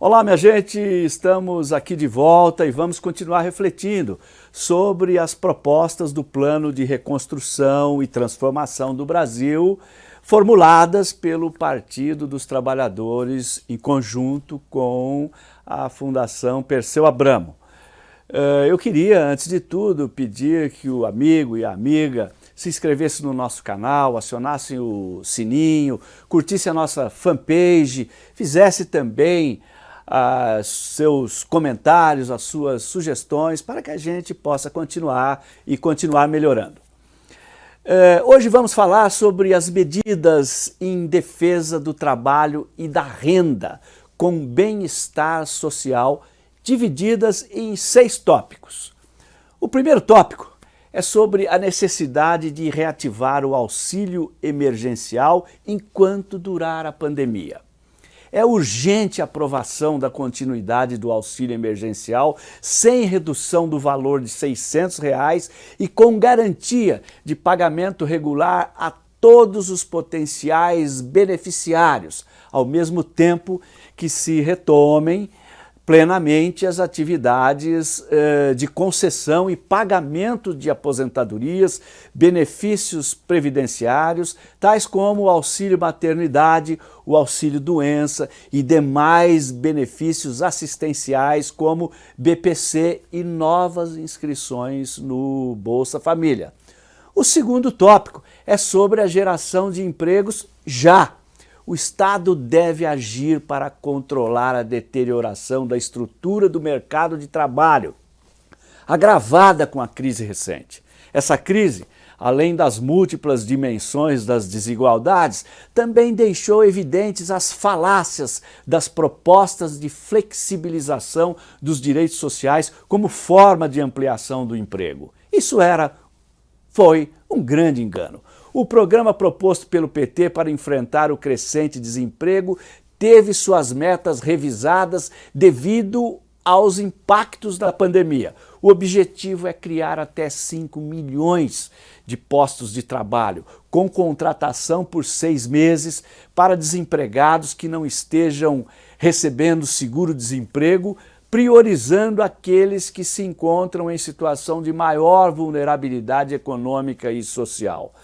Olá, minha gente, estamos aqui de volta e vamos continuar refletindo sobre as propostas do Plano de Reconstrução e Transformação do Brasil, formuladas pelo Partido dos Trabalhadores em conjunto com a Fundação Perseu Abramo. Eh, eu queria, antes de tudo, pedir que o amigo e a amiga se inscrevesse no nosso canal, acionasse o sininho, curtisse a nossa fanpage, fizesse também a seus comentários, as suas sugestões, para que a gente possa continuar e continuar melhorando. É, hoje vamos falar sobre as medidas em defesa do trabalho e da renda com bem-estar social, divididas em seis tópicos. O primeiro tópico é sobre a necessidade de reativar o auxílio emergencial enquanto durar a pandemia. É urgente a aprovação da continuidade do auxílio emergencial sem redução do valor de 600 reais e com garantia de pagamento regular a todos os potenciais beneficiários, ao mesmo tempo que se retomem plenamente as atividades eh, de concessão e pagamento de aposentadorias, benefícios previdenciários, tais como o auxílio maternidade, o auxílio doença e demais benefícios assistenciais como BPC e novas inscrições no Bolsa Família. O segundo tópico é sobre a geração de empregos já o Estado deve agir para controlar a deterioração da estrutura do mercado de trabalho, agravada com a crise recente. Essa crise, além das múltiplas dimensões das desigualdades, também deixou evidentes as falácias das propostas de flexibilização dos direitos sociais como forma de ampliação do emprego. Isso era, foi um grande engano. O programa proposto pelo PT para enfrentar o crescente desemprego teve suas metas revisadas devido aos impactos da pandemia. O objetivo é criar até 5 milhões de postos de trabalho, com contratação por seis meses para desempregados que não estejam recebendo seguro-desemprego, priorizando aqueles que se encontram em situação de maior vulnerabilidade econômica e social.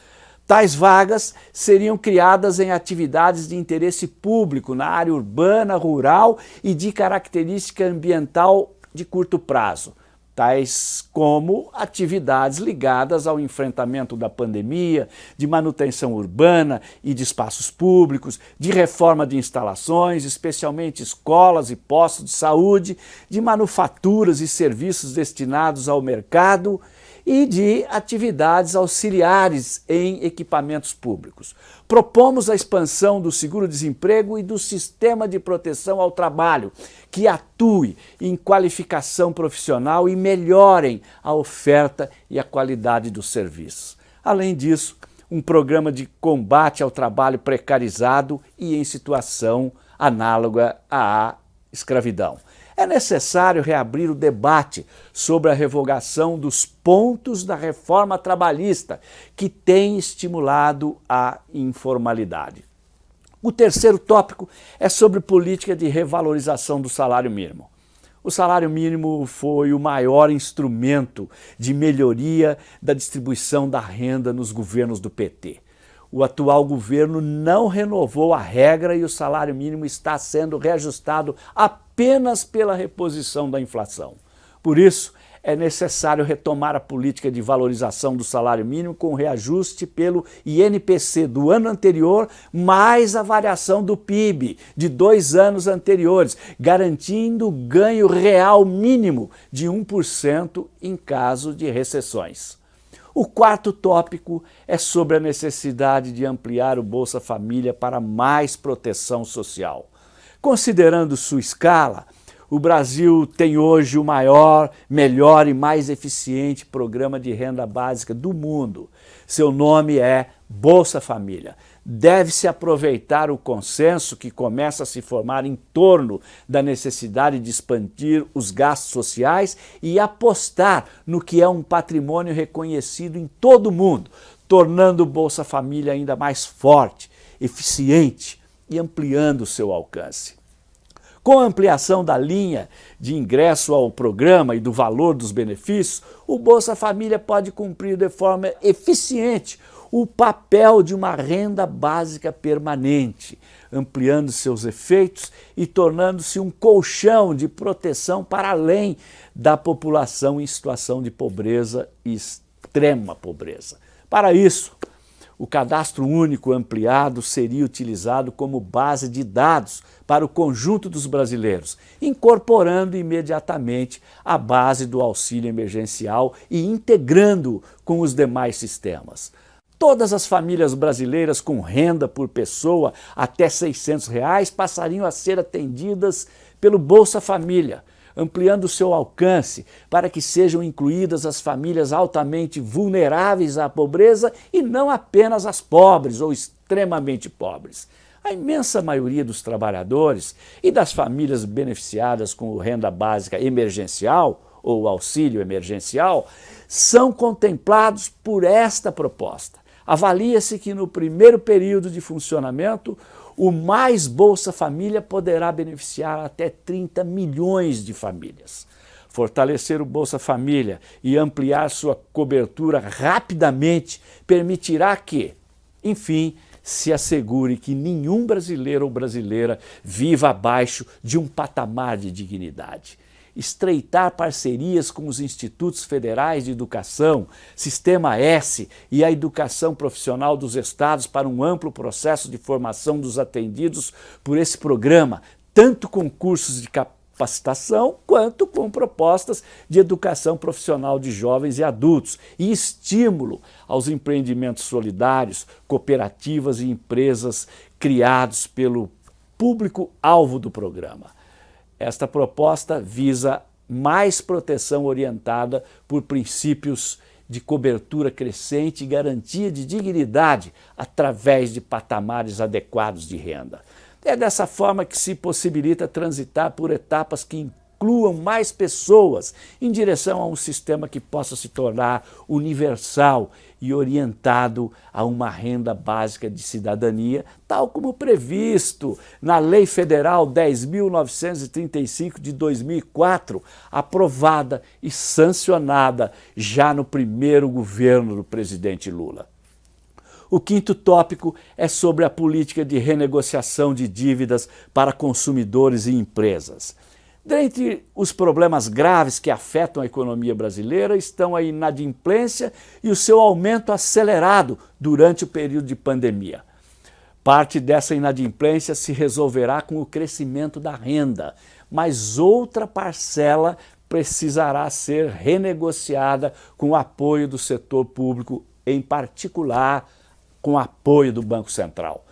Tais vagas seriam criadas em atividades de interesse público na área urbana, rural e de característica ambiental de curto prazo, tais como atividades ligadas ao enfrentamento da pandemia, de manutenção urbana e de espaços públicos, de reforma de instalações, especialmente escolas e postos de saúde, de manufaturas e serviços destinados ao mercado e de atividades auxiliares em equipamentos públicos. Propomos a expansão do seguro-desemprego e do sistema de proteção ao trabalho, que atue em qualificação profissional e melhorem a oferta e a qualidade dos serviços. Além disso, um programa de combate ao trabalho precarizado e em situação análoga à escravidão é necessário reabrir o debate sobre a revogação dos pontos da reforma trabalhista que tem estimulado a informalidade. O terceiro tópico é sobre política de revalorização do salário mínimo. O salário mínimo foi o maior instrumento de melhoria da distribuição da renda nos governos do PT o atual governo não renovou a regra e o salário mínimo está sendo reajustado apenas pela reposição da inflação. Por isso, é necessário retomar a política de valorização do salário mínimo com reajuste pelo INPC do ano anterior, mais a variação do PIB de dois anos anteriores, garantindo ganho real mínimo de 1% em caso de recessões. O quarto tópico é sobre a necessidade de ampliar o Bolsa Família para mais proteção social. Considerando sua escala, o Brasil tem hoje o maior, melhor e mais eficiente programa de renda básica do mundo. Seu nome é Bolsa Família deve-se aproveitar o consenso que começa a se formar em torno da necessidade de expandir os gastos sociais e apostar no que é um patrimônio reconhecido em todo o mundo, tornando o Bolsa Família ainda mais forte, eficiente e ampliando seu alcance. Com a ampliação da linha de ingresso ao programa e do valor dos benefícios, o Bolsa Família pode cumprir de forma eficiente o papel de uma renda básica permanente, ampliando seus efeitos e tornando-se um colchão de proteção para além da população em situação de pobreza e extrema pobreza. Para isso, o cadastro único ampliado seria utilizado como base de dados para o conjunto dos brasileiros, incorporando imediatamente a base do auxílio emergencial e integrando com os demais sistemas. Todas as famílias brasileiras com renda por pessoa até 600 reais passariam a ser atendidas pelo Bolsa Família, ampliando seu alcance para que sejam incluídas as famílias altamente vulneráveis à pobreza e não apenas as pobres ou extremamente pobres. A imensa maioria dos trabalhadores e das famílias beneficiadas com renda básica emergencial ou auxílio emergencial são contemplados por esta proposta. Avalia-se que no primeiro período de funcionamento o Mais Bolsa Família poderá beneficiar até 30 milhões de famílias. Fortalecer o Bolsa Família e ampliar sua cobertura rapidamente permitirá que, enfim, se assegure que nenhum brasileiro ou brasileira viva abaixo de um patamar de dignidade estreitar parcerias com os institutos federais de educação, Sistema S e a educação profissional dos estados para um amplo processo de formação dos atendidos por esse programa, tanto com cursos de capacitação quanto com propostas de educação profissional de jovens e adultos e estímulo aos empreendimentos solidários, cooperativas e empresas criados pelo público-alvo do programa. Esta proposta visa mais proteção orientada por princípios de cobertura crescente e garantia de dignidade através de patamares adequados de renda. É dessa forma que se possibilita transitar por etapas que incluam mais pessoas em direção a um sistema que possa se tornar universal e orientado a uma renda básica de cidadania, tal como previsto na Lei Federal 10.935 de 2004, aprovada e sancionada já no primeiro governo do presidente Lula. O quinto tópico é sobre a política de renegociação de dívidas para consumidores e empresas. Dentre os problemas graves que afetam a economia brasileira estão a inadimplência e o seu aumento acelerado durante o período de pandemia. Parte dessa inadimplência se resolverá com o crescimento da renda, mas outra parcela precisará ser renegociada com o apoio do setor público, em particular com o apoio do Banco Central.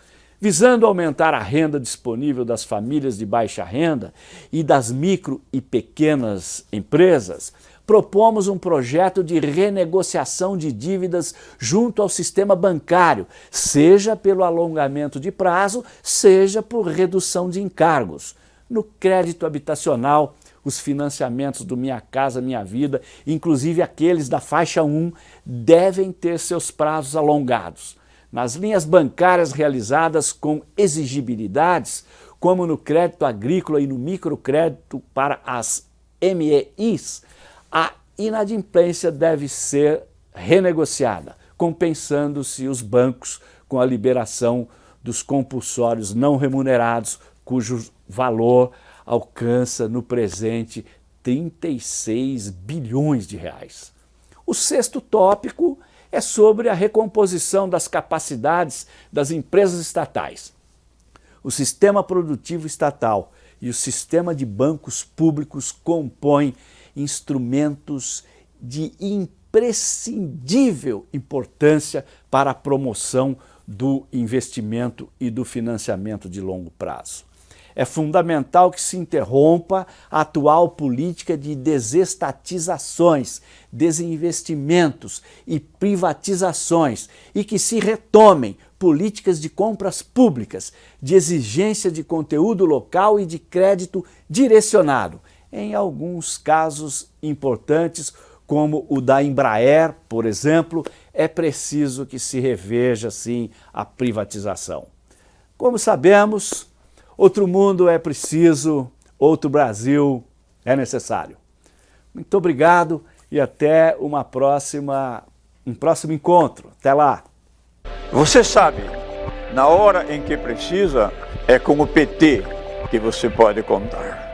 Visando aumentar a renda disponível das famílias de baixa renda e das micro e pequenas empresas, propomos um projeto de renegociação de dívidas junto ao sistema bancário, seja pelo alongamento de prazo, seja por redução de encargos. No crédito habitacional, os financiamentos do Minha Casa Minha Vida, inclusive aqueles da faixa 1, devem ter seus prazos alongados nas linhas bancárias realizadas com exigibilidades, como no crédito agrícola e no microcrédito para as MEIs, a inadimplência deve ser renegociada, compensando-se os bancos com a liberação dos compulsórios não remunerados, cujo valor alcança no presente 36 bilhões de reais. O sexto tópico é sobre a recomposição das capacidades das empresas estatais. O sistema produtivo estatal e o sistema de bancos públicos compõem instrumentos de imprescindível importância para a promoção do investimento e do financiamento de longo prazo. É fundamental que se interrompa a atual política de desestatizações, desinvestimentos e privatizações e que se retomem políticas de compras públicas, de exigência de conteúdo local e de crédito direcionado. Em alguns casos importantes, como o da Embraer, por exemplo, é preciso que se reveja, sim, a privatização. Como sabemos, Outro mundo é preciso, outro Brasil é necessário. Muito obrigado e até uma próxima, um próximo encontro. Até lá! Você sabe, na hora em que precisa, é com o PT que você pode contar.